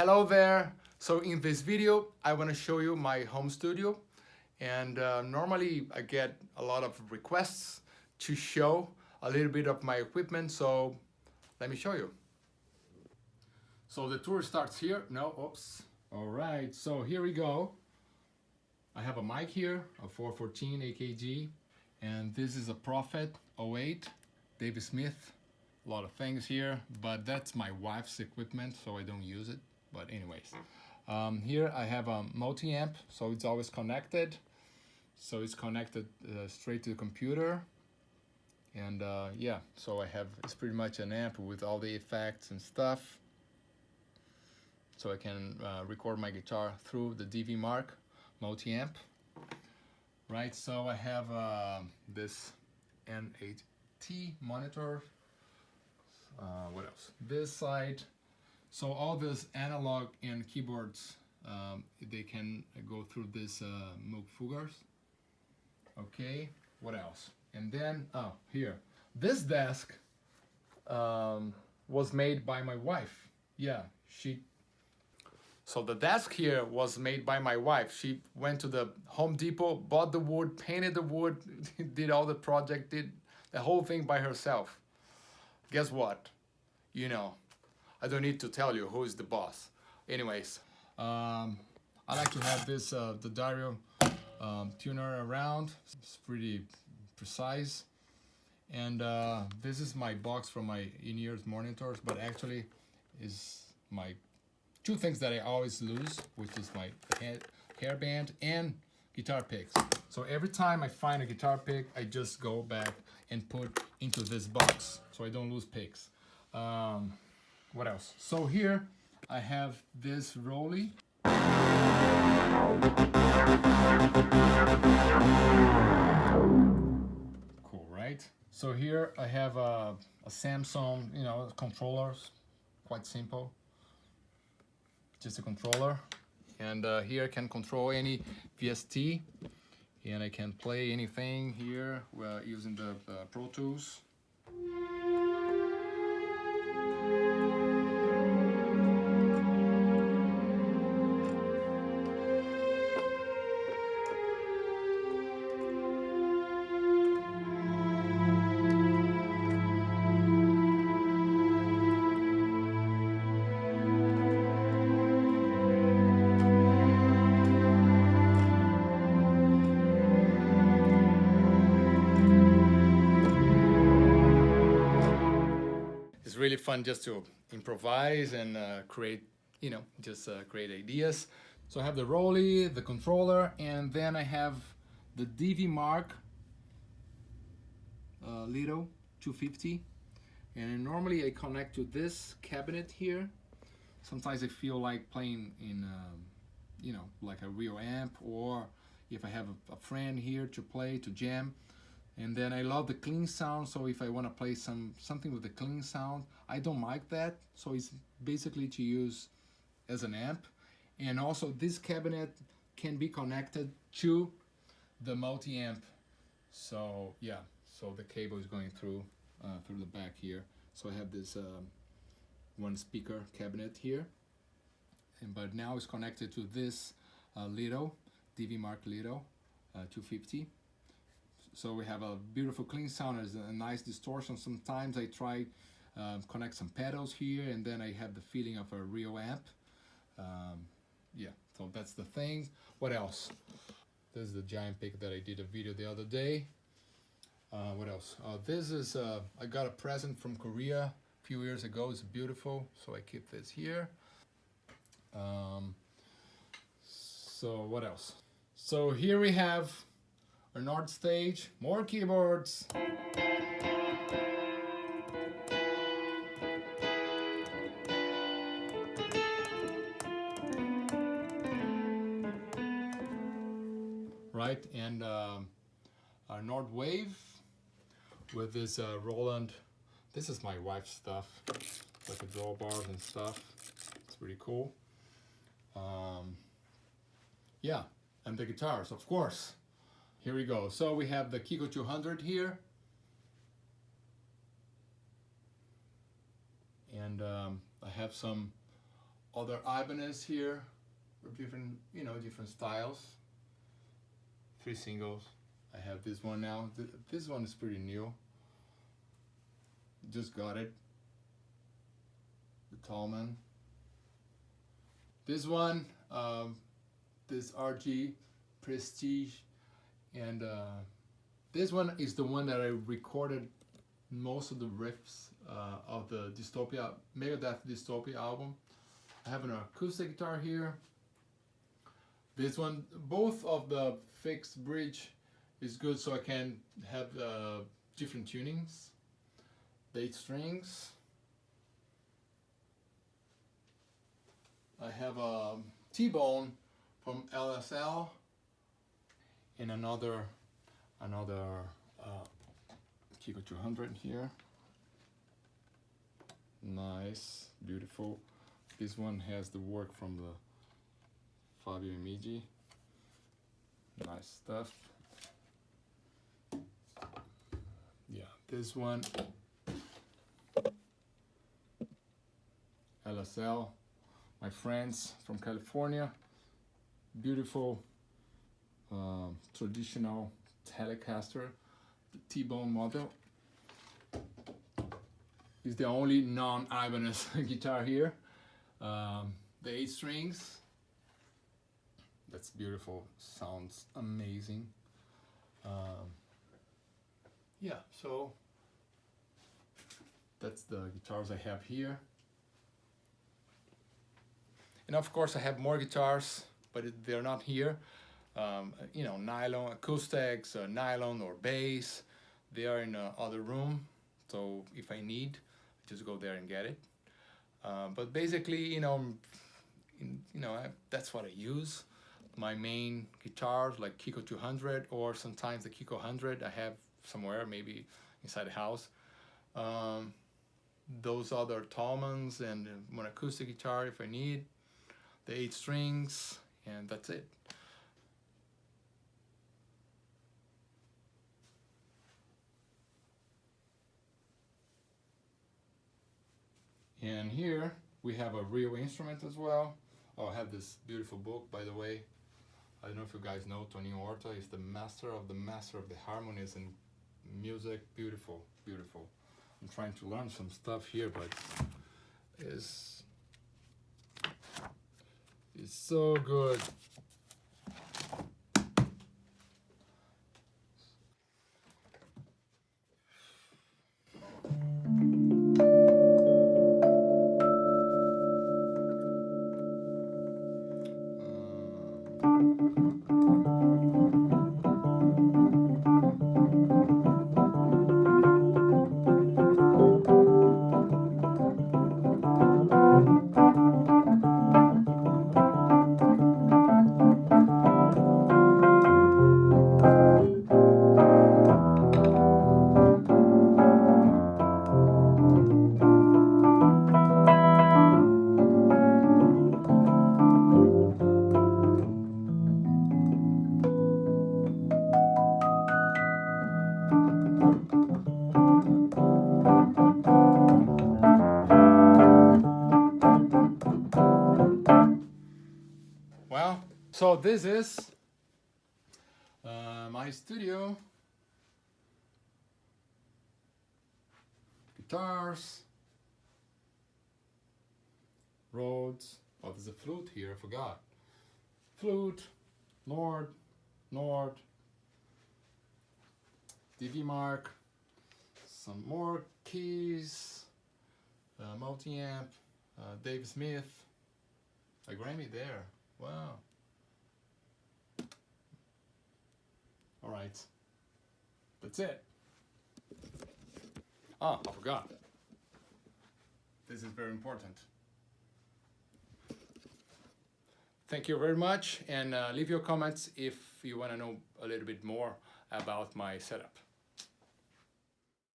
Hello there. So in this video, I want to show you my home studio. And uh, normally I get a lot of requests to show a little bit of my equipment. So let me show you. So the tour starts here. No, oops. All right, so here we go. I have a mic here, a 414 AKG, and this is a Prophet 08, David Smith. A lot of things here, but that's my wife's equipment, so I don't use it. But anyways, um, here I have a multi-amp, so it's always connected. So it's connected uh, straight to the computer. And uh, yeah, so I have, it's pretty much an amp with all the effects and stuff so I can uh, record my guitar through the DV Mark multi-amp. Right, so I have uh, this N8T monitor. Uh, what else? This side. So all this analog and keyboards, um, they can go through this uh, Moog Fuggers. Okay, what else? And then, oh, here. This desk um, was made by my wife. Yeah, she so the desk here was made by my wife. She went to the Home Depot, bought the wood, painted the wood, did all the project, did the whole thing by herself. Guess what? You know, I don't need to tell you who is the boss. Anyways, um, I like to have this, uh, the Dario um, tuner around. It's pretty precise. And uh, this is my box for my in-ears monitors, but actually is my two things that I always lose, which is my hair hairband and guitar picks. So every time I find a guitar pick, I just go back and put into this box so I don't lose picks. Um, what else? So here I have this ROLI. Cool, right? So here I have a, a Samson, you know, controllers, quite simple just a controller and uh, here I can control any VST and I can play anything here uh, using the uh, Pro Tools really fun just to improvise and uh, create, you know, just uh, create ideas. So I have the ROLI, the controller, and then I have the DV Mark uh, Little 250. And normally I connect to this cabinet here. Sometimes I feel like playing in, um, you know, like a real amp or if I have a, a friend here to play, to jam, and then I love the clean sound so if I want to play some something with the clean sound I don't like that. So it's basically to use as an amp. And also this cabinet can be connected to the multi-amp. So yeah so the cable is going through uh, through the back here. So I have this um, one speaker cabinet here. And but now it's connected to this uh, little DV Mark Little uh, 250 so we have a beautiful clean sound, there's a nice distortion. Sometimes I try um, connect some pedals here and then I have the feeling of a real amp. Um, yeah, so that's the thing. What else? This is the giant pick that I did a video the other day. Uh, what else? Uh, this is, uh, I got a present from Korea a few years ago. It's beautiful, so I keep this here. Um, so what else? So here we have our Nord stage, more keyboards. Right, and our Nord Wave with this uh, Roland. This is my wife's stuff, like the drawbars and stuff. It's pretty cool. Um, yeah, and the guitars, of course. Here we go. So we have the Kiko 200 here. And um, I have some other Ibanez here with different, you know, different styles. Three singles. I have this one now. Th this one is pretty new. Just got it. The Talman. This one, um, this RG Prestige, and uh, this one is the one that I recorded most of the riffs uh, of the Dystopia, Megadeth Dystopia album. I have an acoustic guitar here. This one, both of the fixed bridge is good so I can have uh, different tunings. Eight strings. I have a T-bone from LSL and another another uh, Kiko 200 here. Nice beautiful. This one has the work from the Fabio Emigi nice stuff. Yeah this one. LSL my friends from California. Beautiful uh, traditional Telecaster the T-bone model is the only non-Ibanez guitar here. Um, the eight strings, that's beautiful, sounds amazing. Um, yeah, so that's the guitars I have here. And of course I have more guitars, but they're not here. Um, you know, nylon acoustics, uh, nylon or bass, they are in the other room. So if I need, I just go there and get it. Uh, but basically, you know, in, you know, I, that's what I use. My main guitars like Kiko 200 or sometimes the Kiko 100 I have somewhere, maybe inside the house. Um, those other Talmans and one acoustic guitar if I need, the eight strings, and that's it. And here we have a real instrument as well. Oh, I have this beautiful book, by the way. I don't know if you guys know Tony Horta is the master of the master of the harmonies and music. Beautiful, beautiful. I'm trying to learn some stuff here, but it's, it's so good. So this is uh, my studio. Guitars. Rhodes. Oh, there's a flute here, I forgot. Flute, Nord, Nord, DV Mark, some more keys, uh, multi-amp, uh, Dave Smith, a Grammy there, wow. All right. That's it. Ah, I forgot. This is very important. Thank you very much and uh, leave your comments if you want to know a little bit more about my setup.